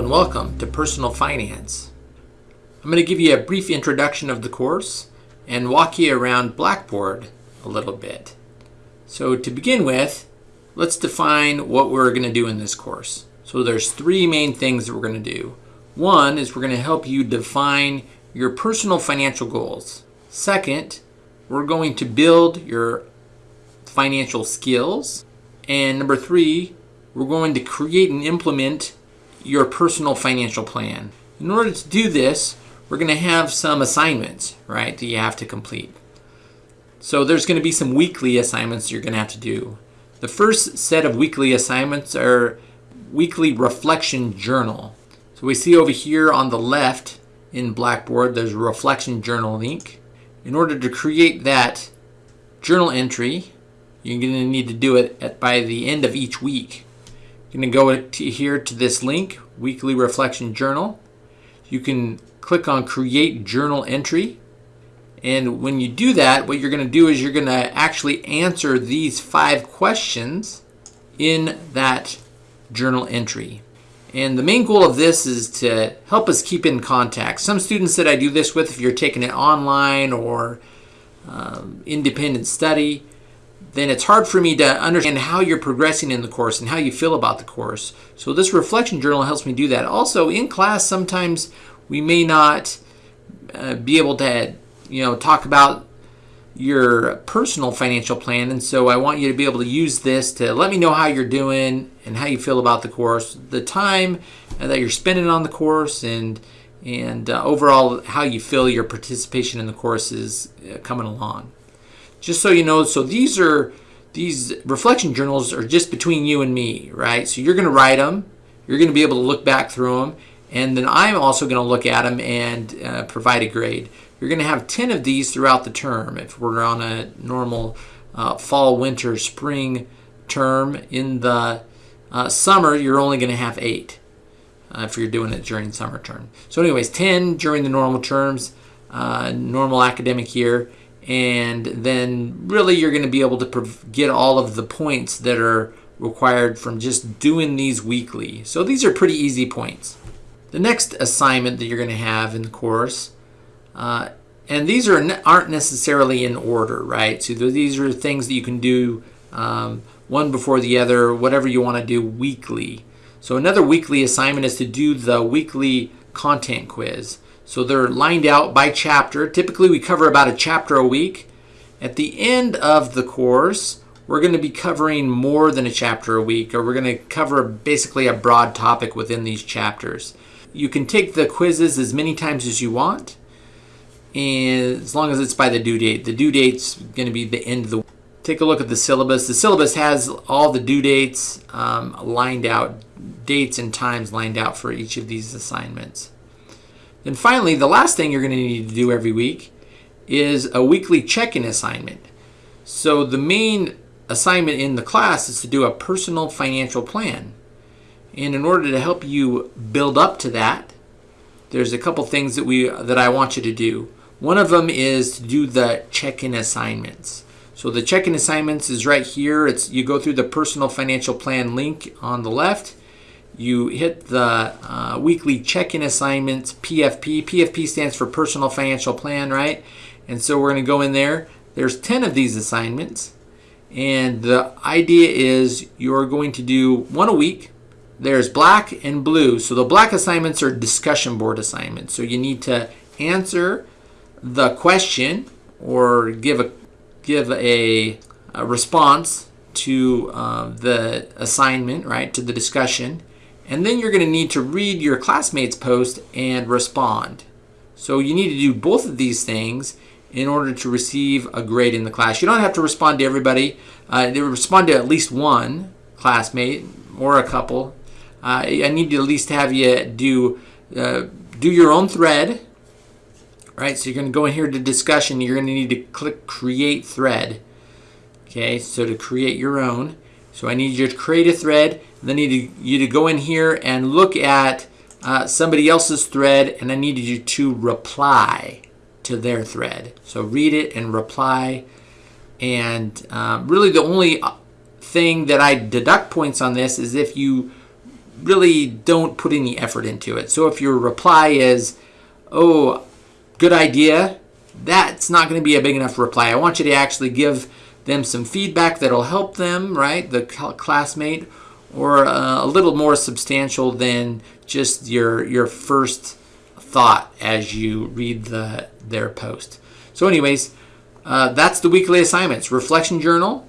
and welcome to Personal Finance. I'm going to give you a brief introduction of the course and walk you around Blackboard a little bit. So to begin with, let's define what we're going to do in this course. So there's three main things that we're going to do. One is we're going to help you define your personal financial goals. Second, we're going to build your financial skills. And number three, we're going to create and implement your personal financial plan. In order to do this, we're going to have some assignments, right, that you have to complete. So there's going to be some weekly assignments you're going to have to do. The first set of weekly assignments are weekly reflection journal. So we see over here on the left in Blackboard, there's a reflection journal link. In order to create that journal entry, you're going to need to do it at, by the end of each week. You're going to go to here to this link, Weekly Reflection Journal. You can click on Create Journal Entry. And when you do that, what you're going to do is you're going to actually answer these five questions in that journal entry. And the main goal of this is to help us keep in contact. Some students that I do this with, if you're taking it online or um, independent study, then it's hard for me to understand how you're progressing in the course and how you feel about the course. So this reflection journal helps me do that. Also, in class, sometimes we may not uh, be able to, you know, talk about your personal financial plan. And so I want you to be able to use this to let me know how you're doing and how you feel about the course, the time that you're spending on the course, and and uh, overall how you feel your participation in the course is uh, coming along just so you know, so these are these reflection journals are just between you and me, right? So you're going to write them, you're going to be able to look back through them, and then I'm also going to look at them and uh, provide a grade. You're going to have 10 of these throughout the term. If we're on a normal uh, fall, winter, spring term, in the uh, summer, you're only going to have eight uh, if you're doing it during summer term. So anyways, 10 during the normal terms, uh, normal academic year, and then really you're going to be able to get all of the points that are required from just doing these weekly. So these are pretty easy points. The next assignment that you're going to have in the course, uh, and these are aren't necessarily in order, right? So these are things that you can do um, one before the other, whatever you want to do weekly. So another weekly assignment is to do the weekly content quiz. So they're lined out by chapter. Typically we cover about a chapter a week. At the end of the course, we're going to be covering more than a chapter a week, or we're going to cover basically a broad topic within these chapters. You can take the quizzes as many times as you want, and as long as it's by the due date. The due date's going to be the end of the Take a look at the syllabus. The syllabus has all the due dates um, lined out, dates and times lined out for each of these assignments. Then finally, the last thing you're going to need to do every week is a weekly check-in assignment. So the main assignment in the class is to do a personal financial plan. And in order to help you build up to that, there's a couple things that we that I want you to do. One of them is to do the check-in assignments. So the check-in assignments is right here. It's you go through the personal financial plan link on the left you hit the uh, weekly check-in assignments PFP. PFP stands for Personal Financial Plan, right? And so we're going to go in there. There's 10 of these assignments. And the idea is you're going to do one a week. There's black and blue. So the black assignments are discussion board assignments. So you need to answer the question or give a give a, a response to uh, the assignment, right, to the discussion. And then you're going to need to read your classmate's post and respond. So you need to do both of these things in order to receive a grade in the class. You don't have to respond to everybody. Uh, respond to at least one classmate or a couple. Uh, I need to at least have you do uh, do your own thread. Right, so you're going to go in here to discussion. You're going to need to click create thread. Okay, so to create your own. So I need you to create a thread. Then I need you to go in here and look at uh, somebody else's thread and I need you to reply to their thread. So read it and reply. And um, really the only uh, thing that I deduct points on this is if you really don't put any effort into it. So if your reply is, oh, good idea, that's not going to be a big enough reply. I want you to actually give them some feedback that'll help them, right, the classmate, or uh, a little more substantial than just your your first thought as you read the their post. So, anyways, uh, that's the weekly assignments: reflection journal,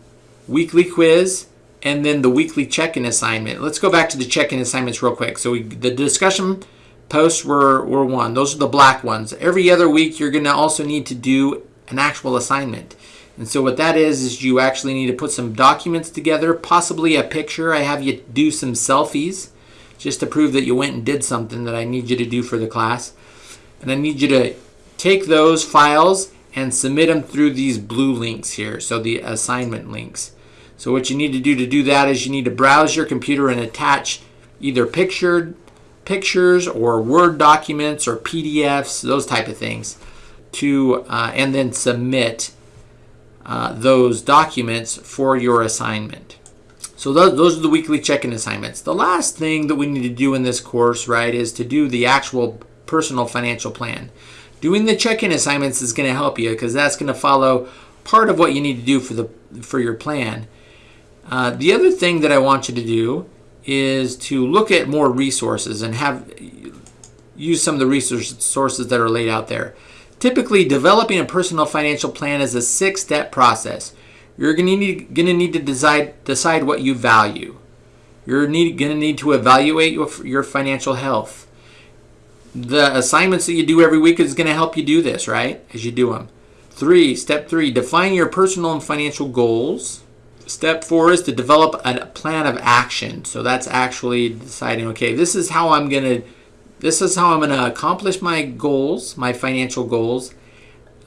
weekly quiz, and then the weekly check-in assignment. Let's go back to the check-in assignments real quick. So we, the discussion posts were, were one. Those are the black ones. Every other week, you're going to also need to do an actual assignment. And so what that is, is you actually need to put some documents together, possibly a picture. I have you do some selfies just to prove that you went and did something that I need you to do for the class. And I need you to take those files and submit them through these blue links here, so the assignment links. So what you need to do to do that is you need to browse your computer and attach either pictured pictures or Word documents or PDFs, those type of things, to uh, and then submit uh, those documents for your assignment. So those, those are the weekly check-in assignments. The last thing that we need to do in this course, right, is to do the actual personal financial plan. Doing the check-in assignments is going to help you because that's going to follow part of what you need to do for the for your plan. Uh, the other thing that I want you to do is to look at more resources and have use some of the resources that are laid out there. Typically, developing a personal financial plan is a six-step process. You're going to need, going to need to decide, decide what you value. You're need, going to need to evaluate your, your financial health. The assignments that you do every week is going to help you do this, right? As you do them. Three, step three, define your personal and financial goals. Step four is to develop a plan of action. So that's actually deciding, okay, this is how I'm going to this is how I'm going to accomplish my goals, my financial goals.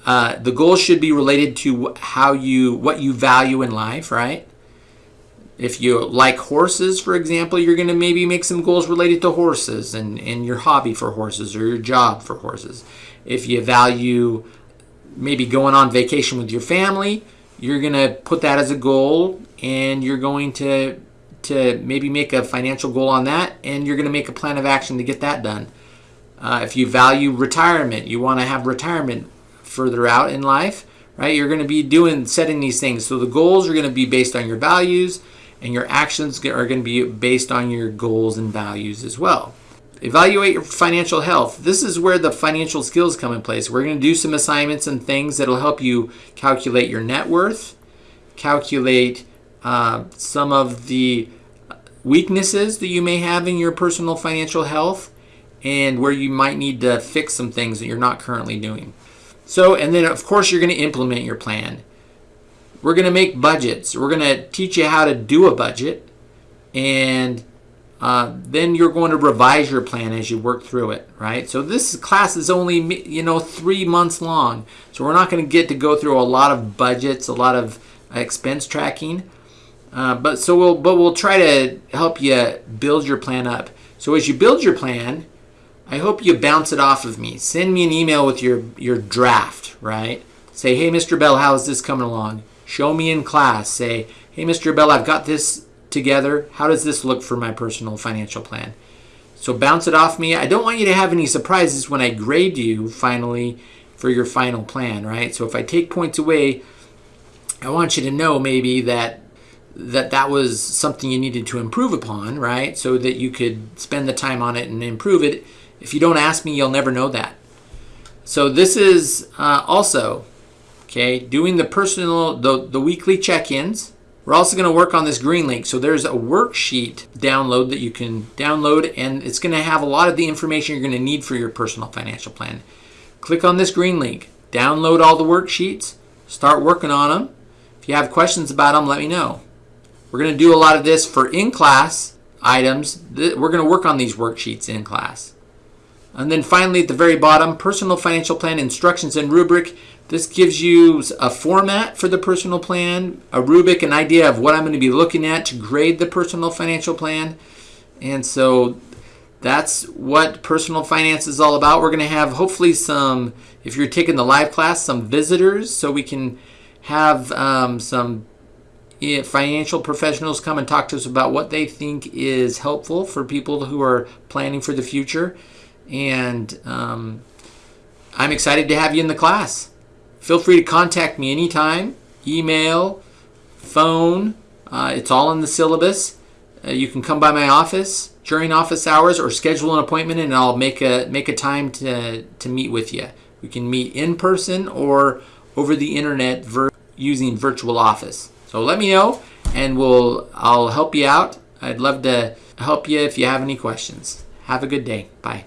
Uh, the goals should be related to how you what you value in life, right? If you like horses, for example, you're going to maybe make some goals related to horses and, and your hobby for horses or your job for horses. If you value maybe going on vacation with your family, you're going to put that as a goal and you're going to to maybe make a financial goal on that and you're going to make a plan of action to get that done. Uh, if you value retirement, you want to have retirement further out in life, right? You're going to be doing setting these things. So the goals are going to be based on your values and your actions are going to be based on your goals and values as well. Evaluate your financial health. This is where the financial skills come in place. We're going to do some assignments and things that'll help you calculate your net worth, calculate uh, some of the weaknesses that you may have in your personal financial health, and where you might need to fix some things that you're not currently doing. So, and then of course, you're going to implement your plan. We're going to make budgets. We're going to teach you how to do a budget, and uh, then you're going to revise your plan as you work through it, right? So this class is only, you know, three months long. So we're not going to get to go through a lot of budgets, a lot of expense tracking. Uh, but so we'll, but we'll try to help you build your plan up. So as you build your plan, I hope you bounce it off of me. Send me an email with your, your draft, right? Say, hey, Mr. Bell, how's this coming along? Show me in class. Say, hey, Mr. Bell, I've got this together. How does this look for my personal financial plan? So bounce it off me. I don't want you to have any surprises when I grade you finally for your final plan, right? So if I take points away, I want you to know maybe that that that was something you needed to improve upon, right? So that you could spend the time on it and improve it. If you don't ask me, you'll never know that. So this is uh, also, okay, doing the personal, the, the weekly check-ins we're also going to work on this green link. So there's a worksheet download that you can download and it's going to have a lot of the information you're going to need for your personal financial plan. Click on this green link, download all the worksheets, start working on them. If you have questions about them, let me know. We're going to do a lot of this for in-class items. We're going to work on these worksheets in class. And then finally at the very bottom, personal financial plan instructions and rubric. This gives you a format for the personal plan, a rubric, an idea of what I'm going to be looking at to grade the personal financial plan. And so that's what personal finance is all about. We're going to have hopefully some, if you're taking the live class, some visitors so we can have um, some financial professionals come and talk to us about what they think is helpful for people who are planning for the future. And um, I'm excited to have you in the class. Feel free to contact me anytime, email, phone. Uh, it's all in the syllabus. Uh, you can come by my office during office hours or schedule an appointment and I'll make a make a time to, to meet with you. We can meet in person or over the internet using virtual office. So let me know and we'll I'll help you out. I'd love to help you if you have any questions. Have a good day. Bye.